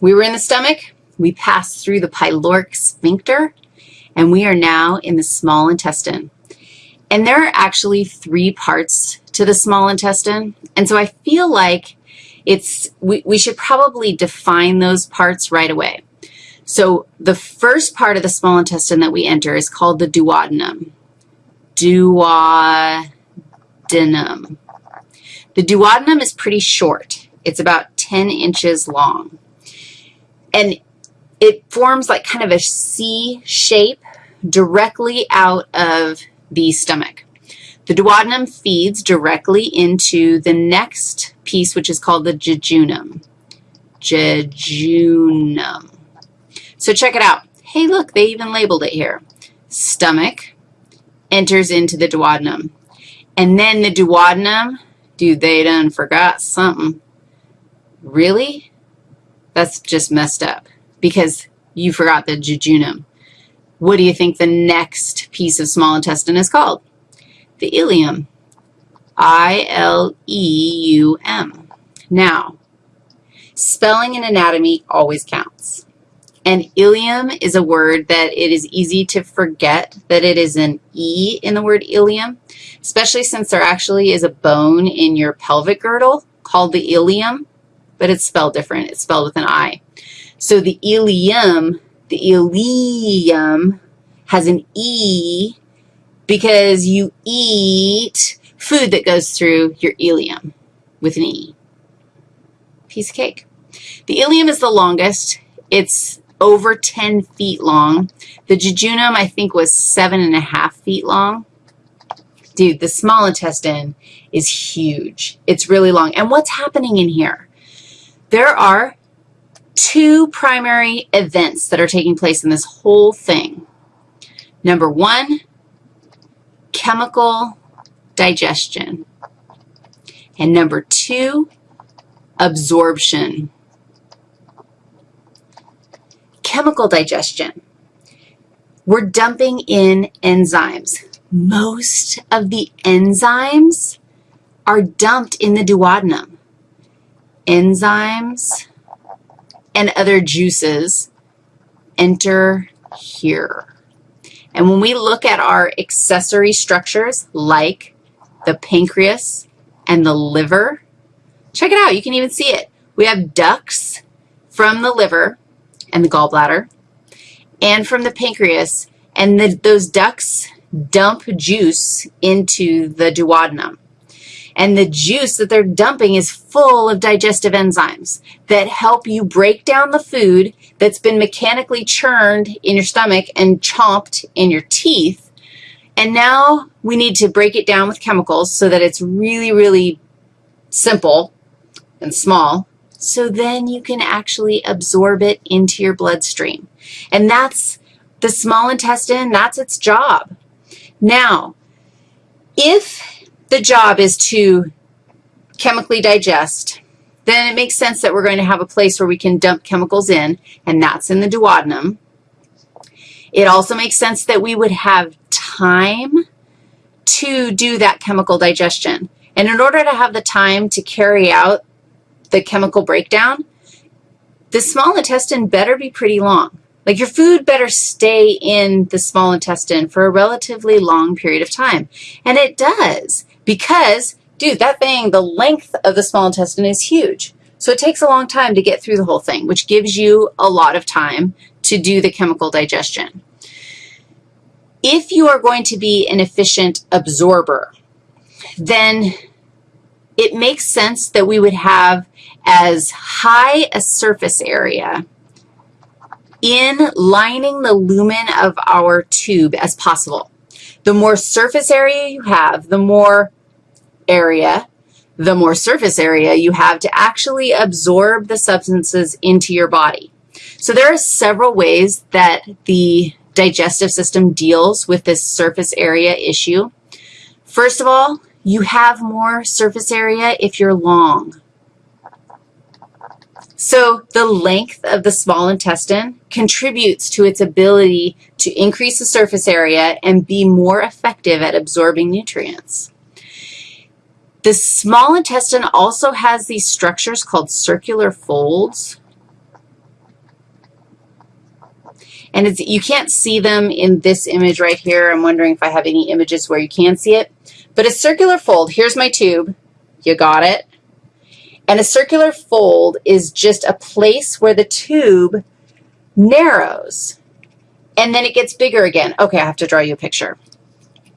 we were in the stomach, we passed through the pyloric sphincter, and we are now in the small intestine. And there are actually three parts to the small intestine, and so I feel like it's, we, we should probably define those parts right away. So the first part of the small intestine that we enter is called the duodenum. Duodenum. The duodenum is pretty short. It's about 10 inches long. And it forms like kind of a C shape directly out of the stomach. The duodenum feeds directly into the next piece, which is called the jejunum. Jejunum. So check it out. Hey, look, they even labeled it here. Stomach enters into the duodenum. And then the duodenum, dude, they done forgot something. Really? That's just messed up because you forgot the jejunum. What do you think the next piece of small intestine is called? The ileum. I-L-E-U-M. Now, spelling and anatomy always counts. And ileum is a word that it is easy to forget that it is an E in the word ileum, especially since there actually is a bone in your pelvic girdle called the ilium, but it's spelled different. It's spelled with an I. So the ileum, the ileum has an E because you eat food that goes through your ileum with an E. Piece of cake. The ileum is the longest. It's over 10 feet long. The jejunum, I think, was seven and a half feet long. Dude, the small intestine is huge. It's really long. And what's happening in here? There are two primary events that are taking place in this whole thing. Number one, chemical digestion. And number two, absorption. Chemical digestion. We're dumping in enzymes. Most of the enzymes are dumped in the duodenum. Enzymes and other juices enter here. And when we look at our accessory structures like the pancreas and the liver, check it out. You can even see it. We have ducts from the liver and the gallbladder and from the pancreas, and the, those ducts dump juice into the duodenum. And the juice that they're dumping is full of digestive enzymes that help you break down the food that's been mechanically churned in your stomach and chomped in your teeth. And now we need to break it down with chemicals so that it's really, really simple and small so then you can actually absorb it into your bloodstream. And that's the small intestine, that's its job. Now, if the job is to chemically digest, then it makes sense that we're going to have a place where we can dump chemicals in, and that's in the duodenum. It also makes sense that we would have time to do that chemical digestion. And in order to have the time to carry out the chemical breakdown, the small intestine better be pretty long. Like your food better stay in the small intestine for a relatively long period of time. And it does because, dude, that thing, the length of the small intestine is huge. So it takes a long time to get through the whole thing, which gives you a lot of time to do the chemical digestion. If you are going to be an efficient absorber, then it makes sense that we would have as high a surface area in lining the lumen of our tube as possible. The more surface area you have, the more area, the more surface area you have to actually absorb the substances into your body. So there are several ways that the digestive system deals with this surface area issue. First of all, you have more surface area if you're long. So the length of the small intestine contributes to its ability to increase the surface area and be more effective at absorbing nutrients. The small intestine also has these structures called circular folds. And you can't see them in this image right here. I'm wondering if I have any images where you can see it. But a circular fold, here's my tube. You got it? And a circular fold is just a place where the tube narrows, and then it gets bigger again. Okay, I have to draw you a picture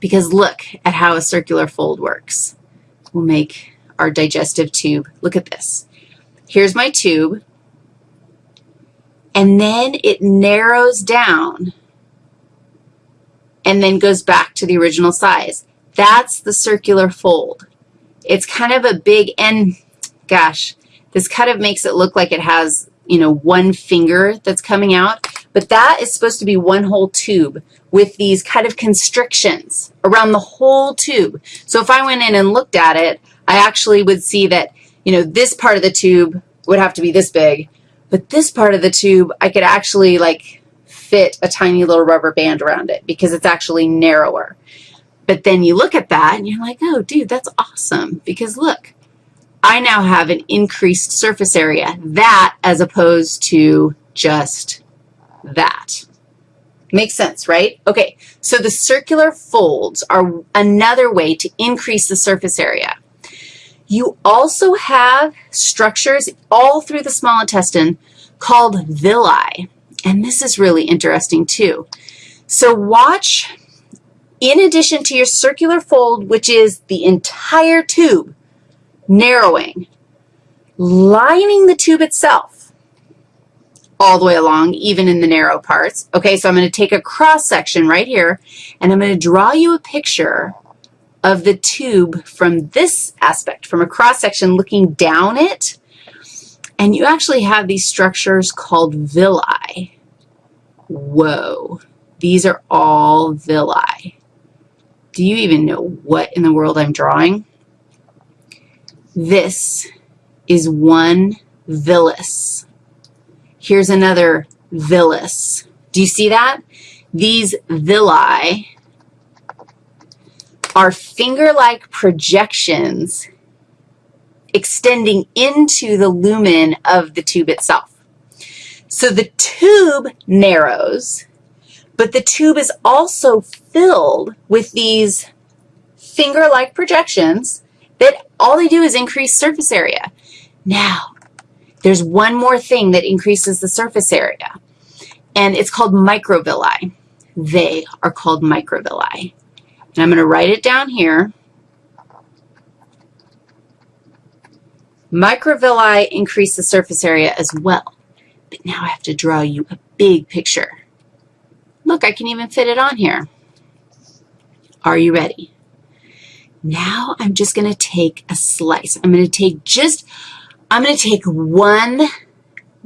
because look at how a circular fold works. We'll make our digestive tube. Look at this. Here's my tube, and then it narrows down and then goes back to the original size. That's the circular fold. It's kind of a big, and gosh, this kind of makes it look like it has, you know, one finger that's coming out, but that is supposed to be one whole tube with these kind of constrictions around the whole tube. So if I went in and looked at it, I actually would see that, you know, this part of the tube would have to be this big, but this part of the tube, I could actually, like, fit a tiny little rubber band around it because it's actually narrower. But then you look at that and you're like, oh, dude, that's awesome because look, I now have an increased surface area, that as opposed to just that. Makes sense, right? Okay, so the circular folds are another way to increase the surface area. You also have structures all through the small intestine called villi, and this is really interesting too. So watch, in addition to your circular fold, which is the entire tube, narrowing, lining the tube itself all the way along, even in the narrow parts. Okay, so I'm going to take a cross section right here, and I'm going to draw you a picture of the tube from this aspect, from a cross section looking down it, and you actually have these structures called villi. Whoa, these are all villi. Do you even know what in the world I'm drawing? This is one villus. Here's another villus. Do you see that? These villi are finger-like projections extending into the lumen of the tube itself. So the tube narrows, but the tube is also filled with these finger-like projections that all they do is increase surface area. Now, there's one more thing that increases the surface area, and it's called microvilli. They are called microvilli. And I'm going to write it down here. Microvilli increase the surface area as well. But now I have to draw you a big picture. Look, I can even fit it on here. Are you ready? Now I'm just going to take a slice. I'm going to take just, I'm going to take one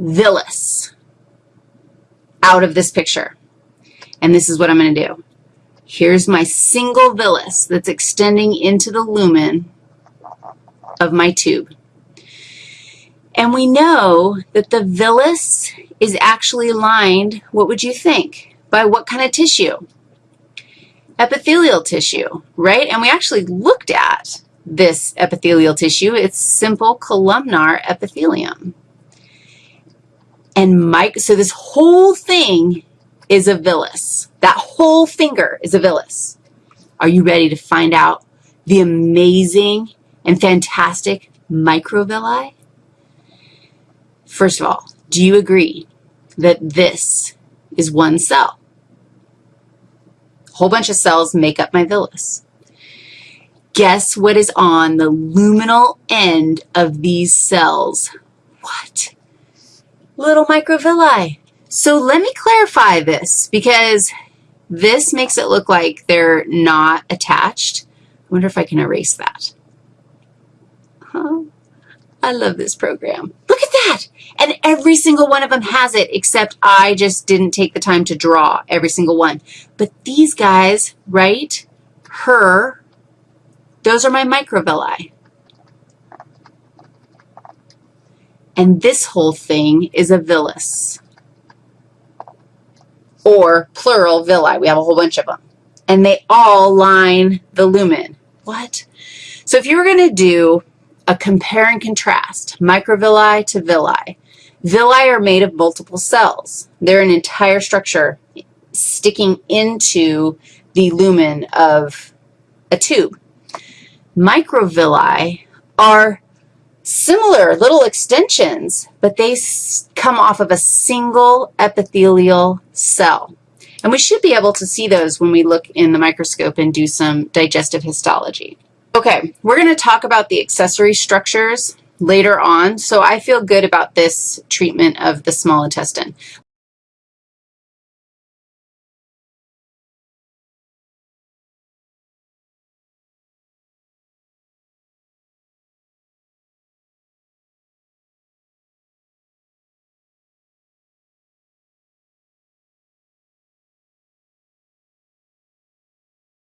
villus out of this picture. And this is what I'm going to do. Here's my single villus that's extending into the lumen of my tube. And we know that the villus is actually lined, what would you think, by what kind of tissue? epithelial tissue, right? And we actually looked at this epithelial tissue. It's simple columnar epithelium. And Mike, so this whole thing is a villus. That whole finger is a villus. Are you ready to find out the amazing and fantastic microvilli? First of all, do you agree that this is one cell? A whole bunch of cells make up my villus. Guess what is on the luminal end of these cells? What? Little microvilli. So let me clarify this because this makes it look like they're not attached. I wonder if I can erase that. Oh, I love this program. Look at that. And every single one of them has it, except I just didn't take the time to draw every single one. But these guys, right, her, those are my microvilli. And this whole thing is a villus, or plural villi. We have a whole bunch of them. And they all line the lumen. What? So if you were going to do a compare and contrast, microvilli to villi, Villi are made of multiple cells. They're an entire structure sticking into the lumen of a tube. Microvilli are similar little extensions, but they come off of a single epithelial cell. And we should be able to see those when we look in the microscope and do some digestive histology. Okay, we're going to talk about the accessory structures later on, so I feel good about this treatment of the small intestine.